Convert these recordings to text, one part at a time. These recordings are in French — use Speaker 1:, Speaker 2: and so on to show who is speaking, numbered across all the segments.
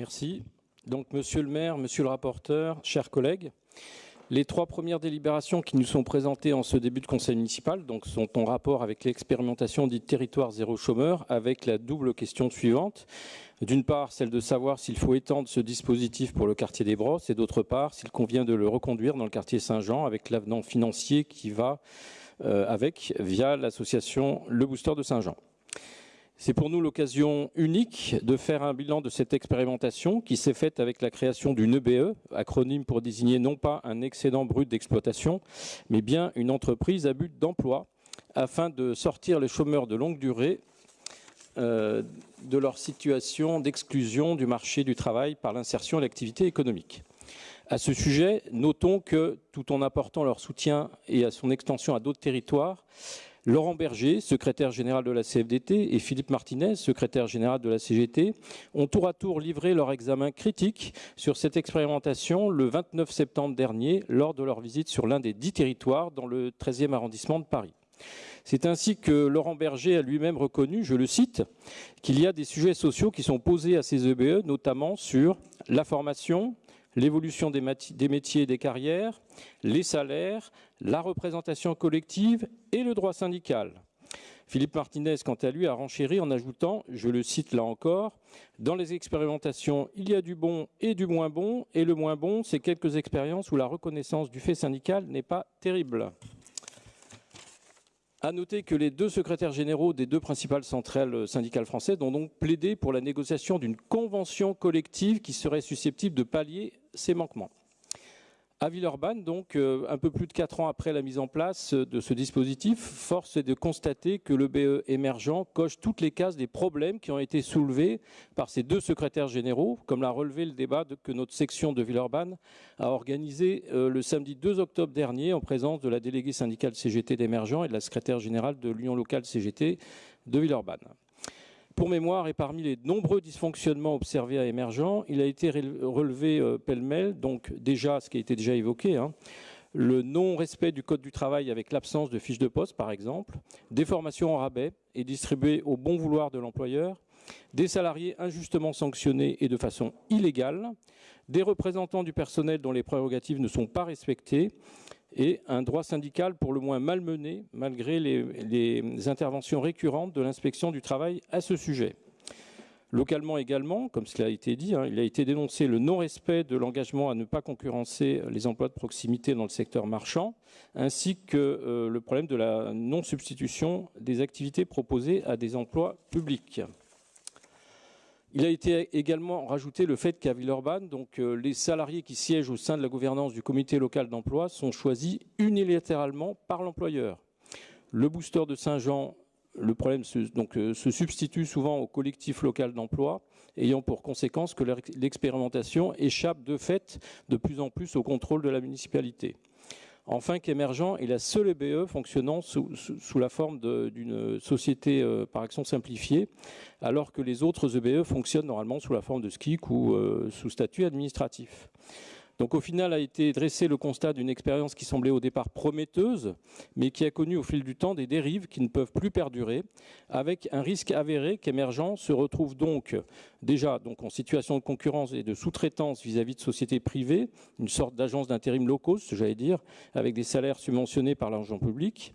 Speaker 1: Merci. Donc, monsieur le maire, monsieur le rapporteur, chers collègues, les trois premières délibérations qui nous sont présentées en ce début de conseil municipal sont en rapport avec l'expérimentation dite territoire zéro chômeur avec la double question suivante. D'une part, celle de savoir s'il faut étendre ce dispositif pour le quartier des Brosses et d'autre part, s'il convient de le reconduire dans le quartier Saint-Jean avec l'avenant financier qui va euh, avec via l'association Le Booster de Saint-Jean. C'est pour nous l'occasion unique de faire un bilan de cette expérimentation qui s'est faite avec la création d'une EBE, acronyme pour désigner non pas un excédent brut d'exploitation, mais bien une entreprise à but d'emploi, afin de sortir les chômeurs de longue durée euh, de leur situation d'exclusion du marché du travail par l'insertion à l'activité économique. À ce sujet, notons que, tout en apportant leur soutien et à son extension à d'autres territoires, Laurent Berger, secrétaire général de la CFDT, et Philippe Martinez, secrétaire général de la CGT, ont tour à tour livré leur examen critique sur cette expérimentation le 29 septembre dernier lors de leur visite sur l'un des dix territoires dans le 13e arrondissement de Paris. C'est ainsi que Laurent Berger a lui-même reconnu, je le cite, qu'il y a des sujets sociaux qui sont posés à ces EBE, notamment sur la formation, l'évolution des, métiers et des carrières, les salaires, la représentation collective et le droit syndical. Philippe Martinez, quant à lui, a renchéri en ajoutant, je le cite là encore, dans les expérimentations, il y a du bon et du moins bon, et le moins bon, c'est quelques expériences où la reconnaissance du fait syndical n'est pas terrible. À noter que les deux secrétaires généraux des deux principales centrales syndicales françaises ont donc plaidé pour la négociation d'une convention collective qui serait susceptible de pallier ces manquements. À Villeurbanne, donc, euh, un peu plus de quatre ans après la mise en place de ce dispositif, force est de constater que le BE émergent coche toutes les cases des problèmes qui ont été soulevés par ces deux secrétaires généraux, comme l'a relevé le débat que notre section de Villeurbanne a organisé euh, le samedi 2 octobre dernier en présence de la déléguée syndicale CGT d'émergent et de la secrétaire générale de l'Union locale CGT de Villeurbanne. Pour mémoire, et parmi les nombreux dysfonctionnements observés à Émergent, il a été relevé euh, pêle-mêle, donc déjà, ce qui a été déjà évoqué, hein, le non-respect du code du travail avec l'absence de fiches de poste, par exemple, des formations en rabais et distribuées au bon vouloir de l'employeur, des salariés injustement sanctionnés et de façon illégale, des représentants du personnel dont les prérogatives ne sont pas respectées, et un droit syndical pour le moins malmené, malgré les, interventions récurrentes de l'inspection du travail à ce sujet. Localement également, comme cela a été dit, hein, il a été dénoncé le non-respect de l'engagement à ne pas concurrencer les emplois de proximité dans le secteur marchand, ainsi que euh, le problème de la non-substitution des activités proposées à des emplois publics. Il a été également rajouté le fait qu'à Villeurbanne, donc, euh, les salariés qui siègent au sein de la gouvernance du comité local d'emploi sont choisis unilatéralement par l'employeur. Le booster de Saint-Jean, le problème se, euh, se substitue souvent au collectif local d'emploi, ayant pour conséquence que l'expérimentation échappe de fait de plus en plus au contrôle de la municipalité. Enfin, qu'Emergent est la seule EBE fonctionnant sous, la forme d'une société euh, par action simplifiée, alors que les autres EBE fonctionnent normalement sous la forme de SKIC ou euh, sous statut administratif. Donc au final a été dressé le constat d'une expérience qui semblait au départ prometteuse, mais qui a connu au fil du temps des dérives qui ne peuvent plus perdurer, avec un risque avéré qu'Emergent se retrouve donc déjà donc en situation de concurrence et de sous-traitance vis-à-vis de sociétés privées, une sorte d'agence d'intérim low cost, j'allais dire, avec des salaires subventionnés par l'argent public,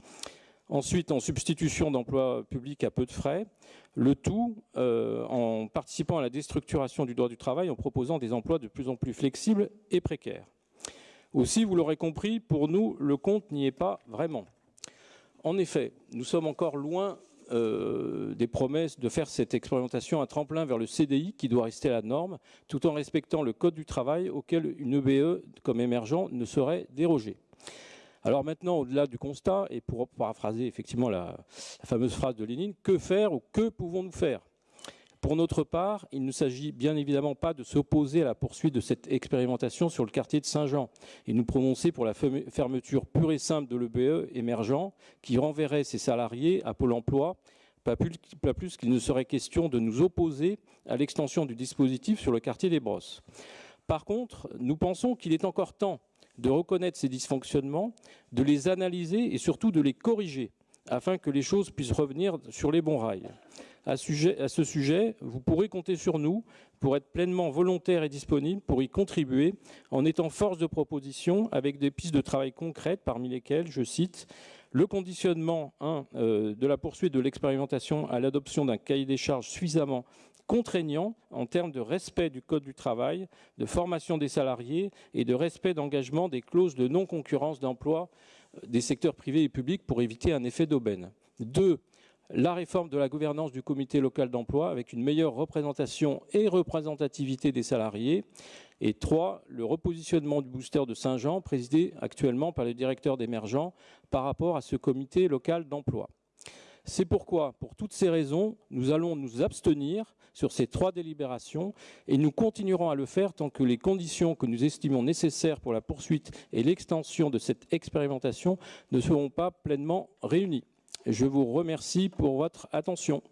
Speaker 1: Ensuite, en substitution d'emplois publics à peu de frais, le tout euh, en participant à la déstructuration du droit du travail en proposant des emplois de plus en plus flexibles et précaires. Aussi, vous l'aurez compris, pour nous, le compte n'y est pas vraiment. En effet, nous sommes encore loin euh, des promesses de faire cette expérimentation un tremplin vers le CDI qui doit rester la norme, tout en respectant le code du travail auquel une EBE comme émergent ne saurait déroger. Alors maintenant, au-delà du constat, et pour paraphraser effectivement la, fameuse phrase de Lénine, que faire ou que pouvons-nous faire? Pour notre part, il ne s'agit bien évidemment pas de s'opposer à la poursuite de cette expérimentation sur le quartier de Saint-Jean et nous prononcer pour la fermeture pure et simple de l'EBE émergent qui renverrait ses salariés à Pôle emploi, pas plus, plus qu'il ne serait question de nous opposer à l'extension du dispositif sur le quartier des Brosses. Par contre, nous pensons qu'il est encore temps de reconnaître ces dysfonctionnements, de les analyser et surtout de les corriger afin que les choses puissent revenir sur les bons rails. À, ce sujet, vous pourrez compter sur nous pour être pleinement volontaires et disponibles pour y contribuer en étant force de proposition avec des pistes de travail concrètes parmi lesquelles, je cite, le conditionnement euh, de la poursuite de l'expérimentation à l'adoption d'un cahier des charges suffisamment contraignant en termes de respect du Code du travail, de formation des salariés et de respect d'engagement des clauses de non-concurrence d'emploi euh, des secteurs privés et publics pour éviter un effet d'aubaine. Deux, la réforme de la gouvernance du comité local d'emploi avec une meilleure représentation et représentativité des salariés. Et trois, le repositionnement du booster de Saint-Jean, présidé actuellement par le directeur d'émergent par rapport à ce comité local d'emploi. C'est pourquoi, pour toutes ces raisons, nous allons nous abstenir sur ces trois délibérations et nous continuerons à le faire tant que les conditions que nous estimons nécessaires pour la poursuite et l'extension de cette expérimentation ne seront pas pleinement réunies. Je vous remercie pour votre attention.